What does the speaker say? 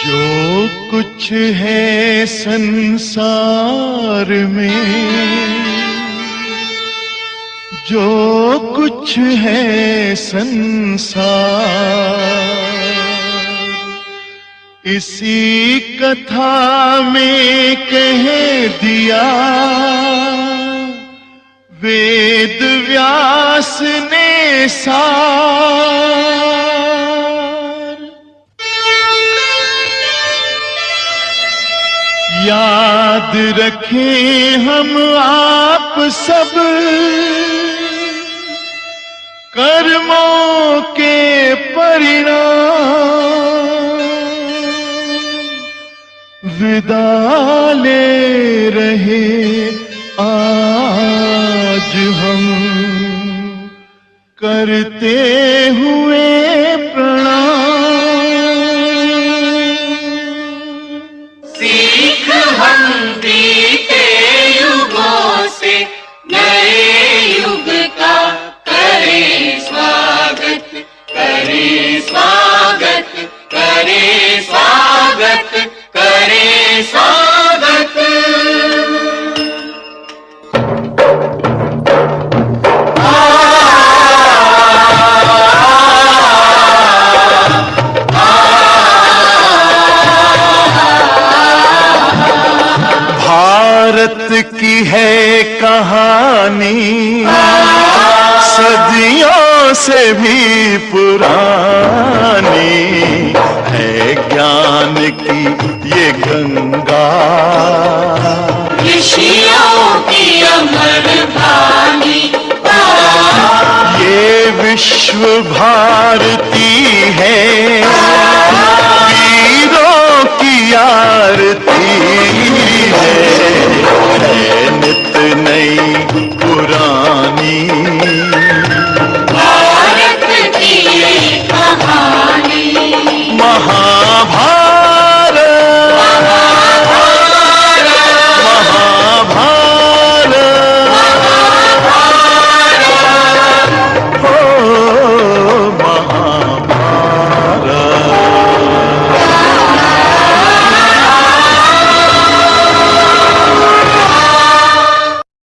जो कुछ है संसार में, जो कुछ है संसार। इसी कथा में कह दिया, वेद व्यास ने सार। याद रखें हम आप सब। कर्मों के परिणाम विदा ले रहे आज हम। करते हुए हम बीते युगों से नए युग का करें स्वागत करें स्वागत करें स्वागत। भारत की है कहानी। सदियों से भी पुरानी है ज्ञान की ये गंगा। ऋषियों की अमर वाणी ये विश्व भारती है। वीरों की आरती है। पुरानी